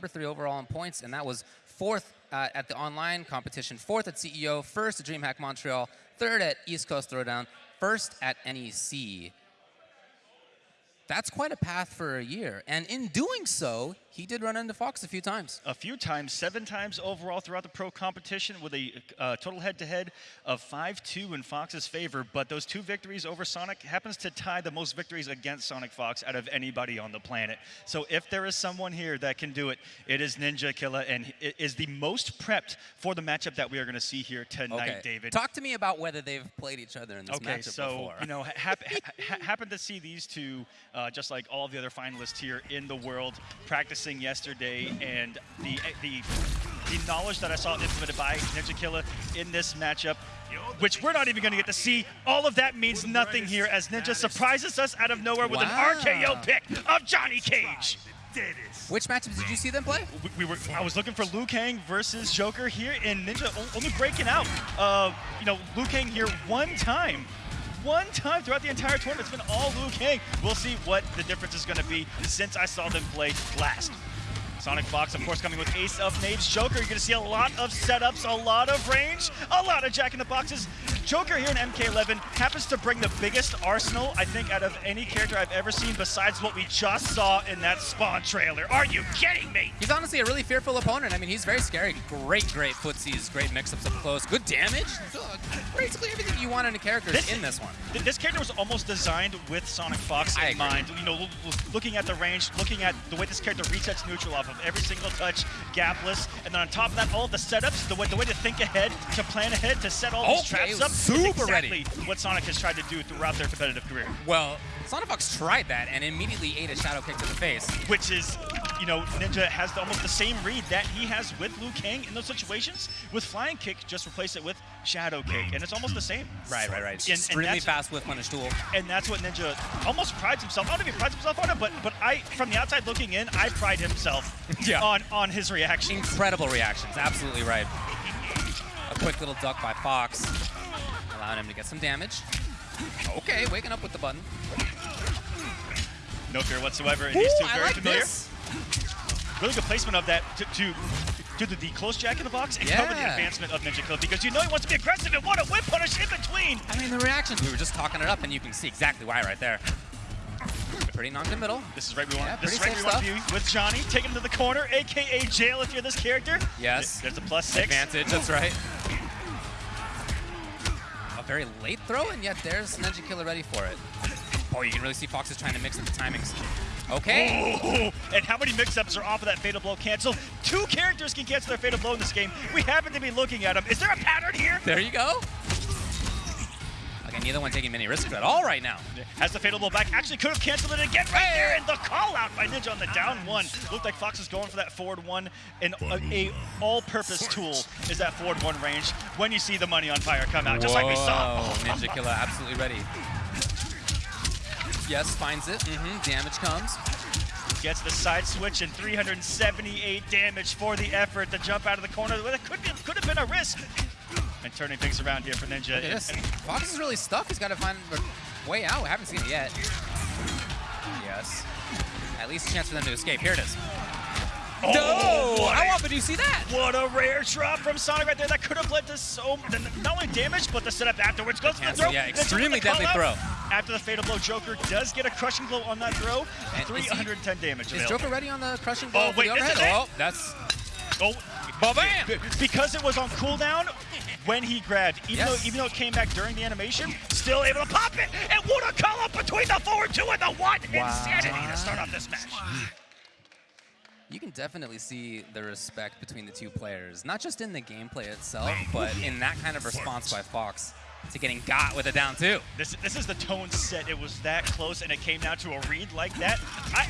number three overall in points, and that was fourth uh, at the online competition, fourth at CEO, first at DreamHack Montreal, third at East Coast Throwdown, first at NEC that's quite a path for a year. And in doing so, he did run into Fox a few times. A few times, seven times overall throughout the pro competition with a uh, total head-to-head of 5-2 in Fox's favor. But those two victories over Sonic happens to tie the most victories against Sonic Fox out of anybody on the planet. So if there is someone here that can do it, it is Ninja Killa, and it is the most prepped for the matchup that we are going to see here tonight, okay. David. Talk to me about whether they've played each other in this okay, matchup so, before. you know, ha ha happen to see these two uh, uh, just like all the other finalists here in the world, practicing yesterday, and the the the knowledge that I saw implemented by Ninja Killa in this matchup, which we're not even going to get to see. All of that means nothing here as Ninja surprises us out of nowhere with wow. an RKO pick of Johnny Cage. Which matchups did you see them play? We, we, were. I was looking for Liu Kang versus Joker here, and Ninja only breaking out. Uh, you know, Liu Kang here one time one time throughout the entire tournament. It's been all Liu Kang. We'll see what the difference is going to be since I saw them play last. Sonic Fox, of course, coming with Ace of Knaves. Joker, you're going to see a lot of setups, a lot of range, a lot of Jack in the Boxes. Joker here in MK11 happens to bring the biggest arsenal, I think, out of any character I've ever seen besides what we just saw in that Spawn trailer. Are you kidding me? He's honestly a really fearful opponent. I mean, he's very scary. Great, great footsies, great mix-ups up close, good damage. Basically everything you want in a character is in this one. This character was almost designed with Sonic Fox in mind. You know, looking at the range, looking at the way this character resets neutral off of every single touch, gapless, and then on top of that, all of the setups, the way, the way to think ahead, to plan ahead, to set all these okay, traps up, super exactly ready. what Sonic has tried to do throughout their competitive career. Well, Sonic Fox tried that and immediately ate a shadow kick to the face. Which is, you know, Ninja has the, almost the same read that he has with Liu Kang in those situations. With Flying Kick, just replace it with Shadow Kick, and it's almost the same. Right, right, right. And, Extremely fast with punish tool. And that's what Ninja almost prides himself. I don't know if he prides himself on it, but but I, from the outside looking in, I pride himself yeah. on on his reactions. Incredible reactions. Absolutely right. A quick little duck by Fox, allowing him to get some damage. Okay, waking up with the button. No fear whatsoever. Ooh, These two very like familiar. This. Really good placement of that to, to to the, the close jack in the box and yeah. cover the advancement of Ninja Killa because you know he wants to be aggressive and what a whip punish in between. I mean, the reactions, we were just talking it up and you can see exactly why right there. Pretty knocked in middle. This is right we want. Yeah, this is right we want to be with Johnny. Take him to the corner, aka jail if you're this character. Yes. There's a plus six. Advantage, that's right. Very late throw, and yet there's Ninja Killa ready for it. Oh, you can really see Fox is trying to mix up the timings. Okay. Oh, and how many mix-ups are off of that Fatal Blow cancel? Two characters can cancel their Fatal Blow in this game. We happen to be looking at them. Is there a pattern here? There you go. Again, neither one taking many risks at all right now. Has the Fatal Blow back. Actually could have canceled it again right there. And the call out by Ninja on the down one. Looked like Fox is going for that forward one. And a, a all-purpose tool is that forward one range when you see the money on fire come out, just Whoa. like we saw. Ninja Killa absolutely ready. Yes, finds it. Mm -hmm. Damage comes. Gets the side switch and 378 damage for the effort to jump out of the corner. That could, be, could have been a risk. And turning things around here for Ninja. Yes. Fox is really stuck. He's got to find a way out. haven't seen it yet. Yes. At least a chance for them to escape. Here it is. Oh, no! How often do you see that? What a rare drop from Sonic right there. That could have led to so not only damage, but the setup afterwards goes to the throw. Yeah, extremely deadly throw. After the Fatal Blow, Joker does get a Crushing Blow on that throw. And 310 is he, damage. Is available. Joker ready on the Crushing Blow? Oh, wait, this it? Oh, that's... Oh, bam! Because it was on cooldown, when he grabbed, even, yes. though, even though it came back during the animation, still able to pop it, and what a call up between the forward two and the one! Wow. Insanity to start off this match. You can definitely see the respect between the two players, not just in the gameplay itself, but in that kind of response by Fox to getting got with a down two. This, this is the tone set. It was that close, and it came down to a read like that. I,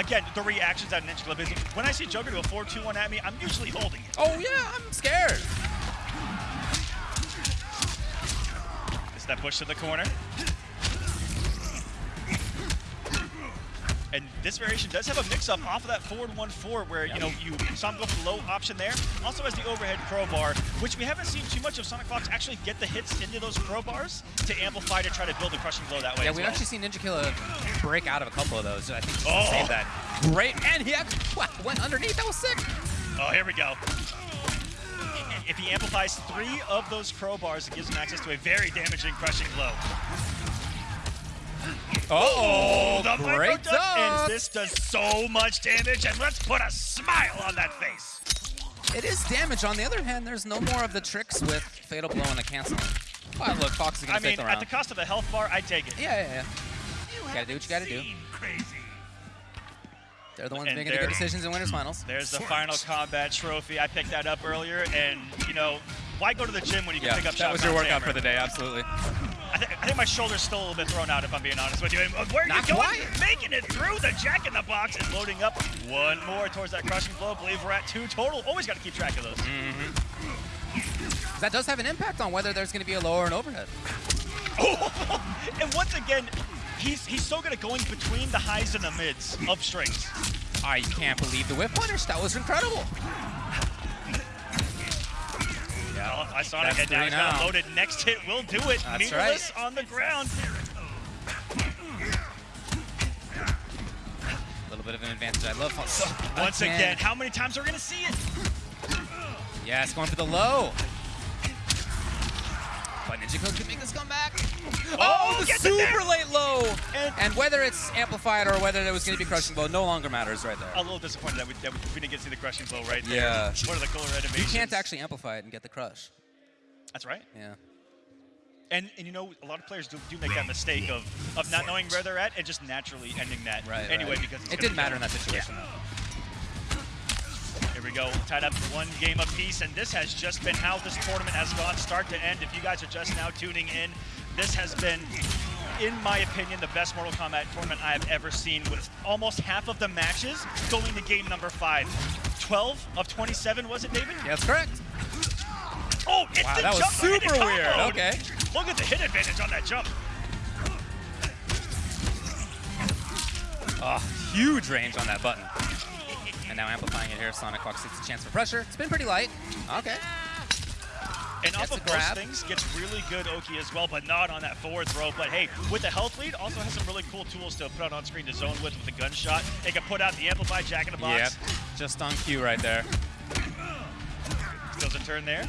again, the reactions at Ninja Club is when I see Joker do a 4-2-1 at me, I'm usually holding it. Oh yeah, I'm scared. That push to the corner? And this variation does have a mix-up off of that forward 1-4 where, you know, you saw him go for the low option there. Also has the overhead crowbar, which we haven't seen too much of Sonic Fox actually get the hits into those crowbars to amplify to try to build a crushing blow that way Yeah, we've well. actually seen Ninja Killa break out of a couple of those. I think to Oh. save that. Great, and he actually wow, went underneath. That was sick. Oh, here we go. If he amplifies three of those crowbars, it gives him access to a very damaging crushing blow. Oh, the duck, and this does so much damage, and let's put a smile on that face. It is damage. On the other hand, there's no more of the tricks with Fatal Blow and the canceling. Oh, look, Fox is going to mean, take the at the cost of a health bar, I'd take it. yeah, yeah, yeah. You gotta do what you gotta do. Crazy. They're the ones And making the good decisions in winners finals. There's the final combat trophy. I picked that up earlier, and you know, why go to the gym when you can Yeah, pick up that was your workout hammer? for the day, absolutely. I, th- I think my shoulder's still a little bit thrown out, if I'm being honest with you. And uh, where are Not you going? quite. Making it through the Jack in the Box and loading up one more towards that crushing blow. believe we're at two total. Always got to keep track of those. Mm. That does have an impact on whether there's going to be a lower or an overhead. and once again, he's he's so good at going between the highs and the mids of strings. I can't believe the whip punish. That was incredible. Yeah, I saw it. That's And now he's got now. loaded next hit. Will do it. That's Meterless on the ground. A little bit of an advantage. I love. Once again, how many times are we gonna see it? Yes, going for the low. Ninja Killa make this comeback. Oh, oh the gets it there. super late low. And- And, whether it's amplified or whether it was going to be crushing blow no longer matters right there. A little disappointed that we, that we didn't get to see the crushing blow right there. Yeah. One of the cooler animations. You can't actually amplify it and get the crush. That's right. Yeah. And, and you know, a lot of players do, do make that mistake of, of not knowing where they're at and just naturally ending that Right. anyway right. because it's it didn't matter in that situation. Here we go, tied up one game apiece, and this has just been how this tournament has gone start to end. If you guys are just now tuning in, this has been, in my opinion, the best Mortal Kombat tournament I have ever seen, with almost half of the matches going to game number five. 12 of 27, was it, David? Yeah, that's correct. Oh, it's Wow, the that was jump it super weird. comboed. Okay. Look at the hit advantage on that jump. Oh, huge range on that button. And now amplifying it here, Sonic Fox gets a chance for pressure. It's been pretty light. Okay. And off Gets a of those grab. things, gets really good Oki as well, but not on that forward throw. But hey, with the health lead, also has some really cool tools to put out on screen to zone with with the gunshot. They can put out the amplified jack in the box. Yep. Just on cue right there. Does a turn there.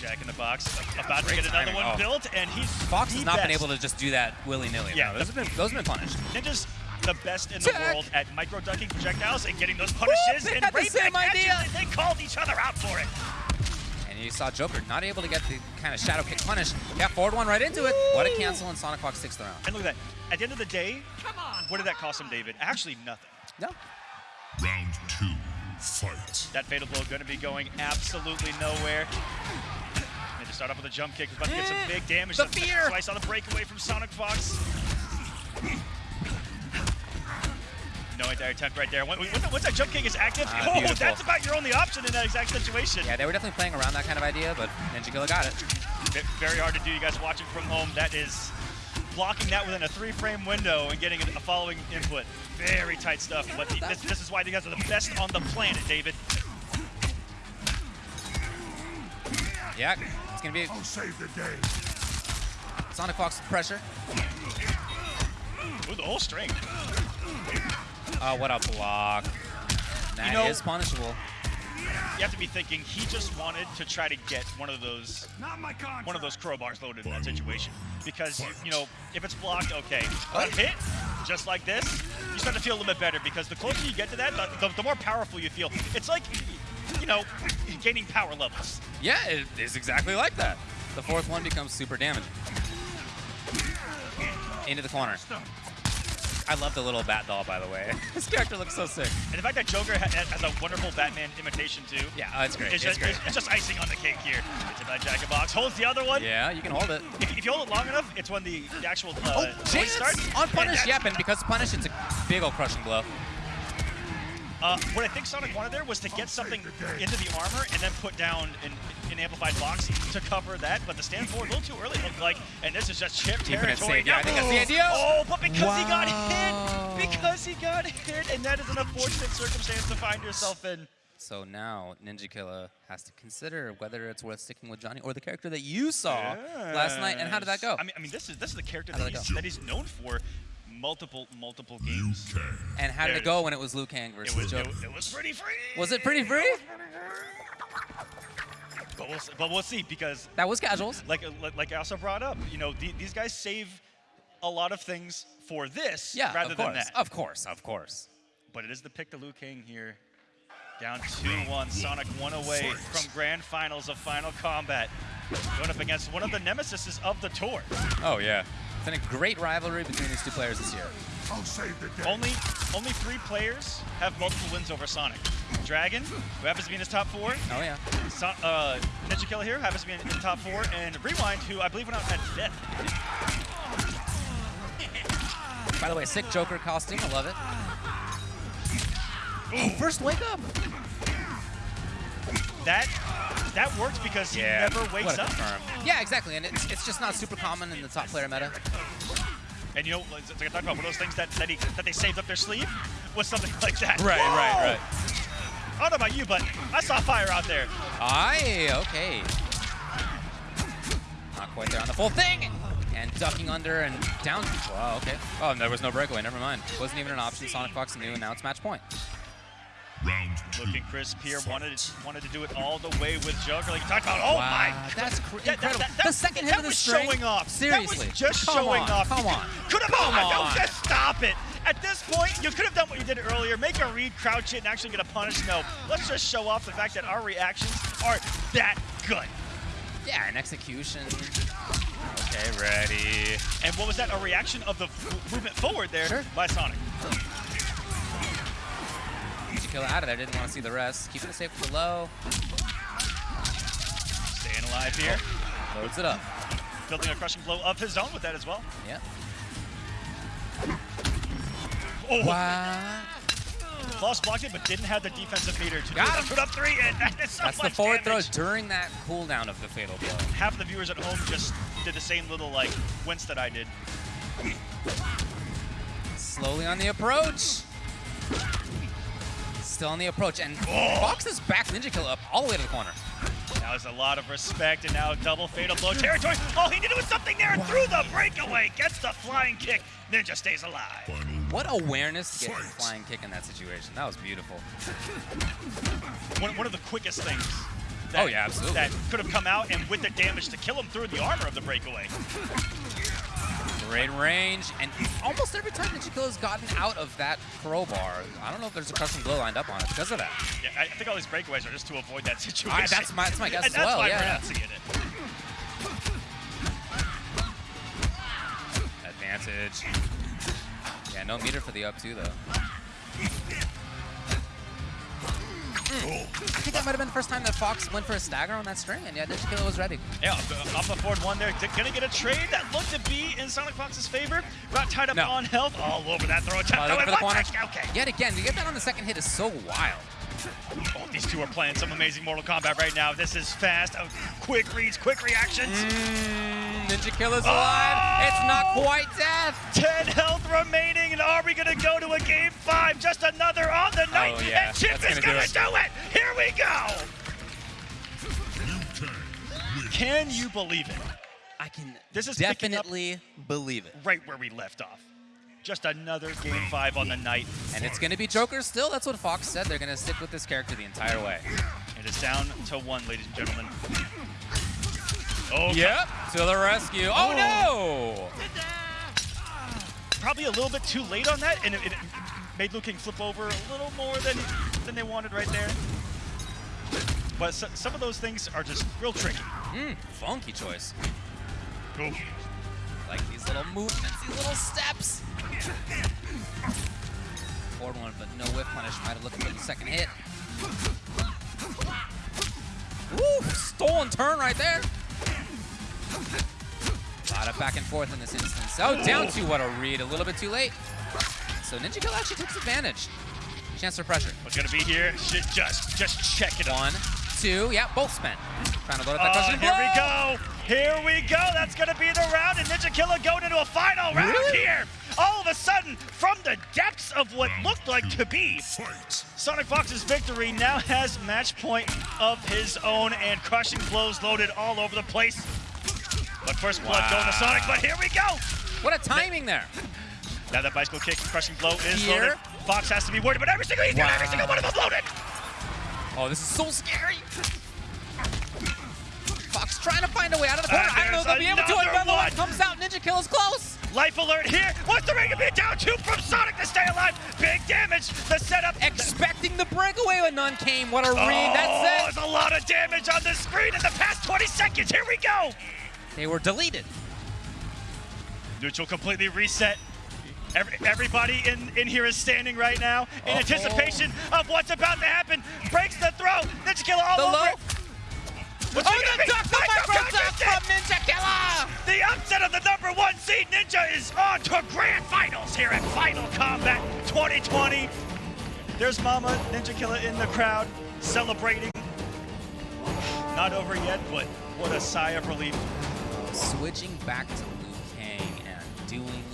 Jack in the box, about to get another timing. one Oh. built, and he's Fox the has not been able to just do that willy-nilly. Yeah, Yeah, those have been those have been punished. Ninja's the best in the world at micro ducking projectiles and getting those punishes they and had the same back at you, idea. and They called each other out for it. And you saw Joker not able to get the kind of shadow kick punish. Yeah, forward one right into it. What a cancel, and Sonic Fox takes the round. And look at that. At the end of the day, come on, what did that cost him, David? Actually, nothing. No. Round two, fight. That fatal blow going to be going absolutely nowhere. They just start off with a jump kick. About to get some big damage. The fear. Slice on the breakaway from Sonic Fox. No anti attempt right there. When- when- Once that jump kick is active, Ah, oh, beautiful. that's about your only option in that exact situation. Yeah, they were definitely playing around that kind of idea, but Ninja Killa got it. Ve- Very hard to do. You guys watching from home, that is blocking that within a three-frame window and getting a a following input. Very tight stuff. But the- this, this is why you guys are the best on the planet, David. Yeah, it's gonna be I'll save the day. Sonic Fox with pressure. Ooh, the whole string. Oh, what a block. That is know- punishable. You have to be thinking he just wanted to try to get one of those Not my one of those crowbars loaded in that situation. Because you, you know, if it's blocked, okay. But hit, just like this, you start to feel a little bit better because the closer you get to that, the, the, the more powerful you feel. It's like, you know, gaining power levels. Yeah, it is exactly like that. The fourth one becomes super damaging. Into the corner. I love the little bat doll, by the way. this character looks so sick. And the fact that Joker ha- has a wonderful Batman imitation too. Yeah, oh, it's great. It's It's just, great. it's, just icing on the cake here. It's about Jack in Box. Holds the other one. Yeah, you can hold it. If, if you hold it long enough, it's when the, the actual uh, Oh, starts. on punish. and because punish, it's a big old crushing blow. Uh, what I think Sonic wanted there was to get something into the armor and then put down an, an amplified box to cover that, but the stand forward a little too early, it looked like, and this is just chip Keeping it territory. Yeah, I think that's the Oh, idea. Oh, but because he got hit, because he got hit, and that is an unfortunate circumstance to find yourself in. So now Ninja Killa has to consider whether it's worth sticking with Johnny or the character that you saw last night. And how did that go? I mean, I mean, this is this is the character that that he's, that he's known for multiple multiple Liu games. Kang. and how did there it it go when it was Liu Kang It versus was, Joe? it, it was pretty free. Was it pretty free? But we'll, s- but we'll see because, That was casuals. like like- like I also brought up, you know, the, these guys save a lot of things for this Yeah, rather of than course, that. of course, of course. But it is the pick to Liu Kang here. Down 2-1, Sonic one away from grand finals of Final Kombat. Going up against one of the nemesis of the tour. Oh yeah, it's been a great rivalry between these two players this year. I'll save the day. Only only three players have multiple wins over Sonic. Dragon, who happens to be in his top four. Oh yeah. So, uh, Ninja Killa here happens to be in, in the top four. And Rewind, who I believe went out at fifth. By the way, sick Joker costume. I love it. Oh, first wake up. That that works because he never wakes what a up. confirm. Yeah, exactly, and it's, it's just not super common in the top player meta. And you know, like like I talked about, one of those things that that, he, that they saved up their sleeve was something like that. Right, Whoa! right, right. I don't know about you, but I saw fire out there. Aye, okay. Not quite there on the full thing. And ducking under and down. Wow, okay. Oh, and there was no breakaway. Never mind. Wasn't even an option. Sonic Fox knew, and now it's match point. Round two. Looking crisp here, wanted wanted to do it all the way with Joker. Like you talked about, oh my that's cr- That- that- incredible. that- that- the second hit of the was string. showing off. Seriously. That was just come showing on, off. Come on. Could have Come Don't on. just stop it. At this point, you could have done what you did earlier. Make a read, crouch it, and actually get a punish. No, let's just show off the fact that our reactions are that good. Yeah, an execution. Okay, ready. And what was that? A reaction of the movement forward there Sure. by Sonic. Killer out of there. Didn't want to see the rest. Keeping it safe for low. Staying alive here. Loads it up. Building a crushing blow of his own with that as well. Yeah. Oh, Wow. Lost blocked it, but didn't have the defensive meter to Got him. Put up three, and that is so That's the forward throw damage. during that cooldown of the fatal blow. Half of the viewers at home just did the same little like wince that I did. Slowly on the approach. Still on the approach, and Fox has backed Ninja Kill up all the way to the corner. That was a lot of respect, and now double fatal blow territory. All he needed was something there and threw the breakaway. Gets the flying kick. Ninja stays alive. What awareness to get the flying kick in that situation. That was beautiful. One, one of the quickest things. Oh, that, Oh, yeah, absolutely. That could have come out and with the damage to kill him through the armor of the breakaway. Great range, and almost every time Ninja Killa's gotten out of that crowbar, I don't know if there's a custom glow lined up on it because of that. Yeah, I I think all these breakaways are just to avoid that situation. I- that's my- that's my guess and as that's well, why yeah, we're not seeing it. Advantage. Yeah, no meter for the up two though. Mm. I think that might have been the first time that Fox went for a stagger on that string, and yeah, Ninja Killa was ready. Yeah, up up the forward one there. Gonna get a trade that looked to be in Sonic Fox's favor. Got tied up No. on health. All over that throw attempt. Uh, it for the corner. Okay. Yet again, to get that on the second hit is so wild. Oh, these two are playing some amazing Mortal Kombat right now. This is fast. Oh, quick reads, quick reactions. Mm, Ninja Killa's alive. It's not Oh! quite death. 10 health remaining, and are we gonna go to a game five? Just another on the night, Oh, yeah, and Chip that's is gonna gonna do do it. it. Here we go. Liu Kang wins. Can you believe it? I can This is definitely believe it. Right where we left off. Just another game five on the night, And it's going to be Joker still. That's what Fox said. They're going to stick with this character the entire way. it's down to one, ladies and gentlemen. Oh, Yep, to the rescue. Oh, oh. no! Probably a little bit too late on that, and it, it made Liu Kang flip over a little more than than they wanted right there. But so, some of those things are just real tricky. Mm, funky choice. Ooh. Like these little movements, these little steps. Forward one, but no whip punish. Might have looked for the second hit. Woo! Stolen turn right there. A lot of back and forth in this instance. Oh, down to what a read. A little bit too late. So Ninja Kill actually takes advantage. Chance for pressure. What's gonna be here? Sh- Just, just check it out. One, two, yeah, both spent. Trying to load up that Oh, crushing here we go. Here we go. That's going to be the round, and Ninja Killa going into a final round Really? here. All of a sudden, from the depths of what Round looked like to be Fight. Sonic Fox's victory now has match point of his own and crushing blows loaded all over the place. But first blood going to Sonic, but here we go. What a timing there. Now that bicycle kick, crushing blow is Here. loaded. Fox has to be worried about every single, he's got every single one of them loaded. Oh, this is so scary. Fox trying to find a way out of the corner. I don't know if they'll be able to. there's Another one another comes out. Ninja Kill is close. Life alert here. What's the ring to be down two from Sonic to stay alive? Big damage. The setup. Expecting the breakaway when none came. What a read. Oh, That's it. there's a lot of damage on the screen in the past 20 seconds. Here we go. They were deleted. Neutral completely reset. Every, everybody in, in here is standing right now in Uh-oh. anticipation of what's about to happen. Breaks the throw. Ninja Killa all The over low. What's Oh, the duck, the Micro micro duck Contest from Ninja Killa. The upset of the number one seed Ninja is on to grand finals here at Final Kombat 2020. There's Mama Ninja Killa in the crowd celebrating. Not over yet, but what a sigh of relief. Switching back to Liu Kang and doing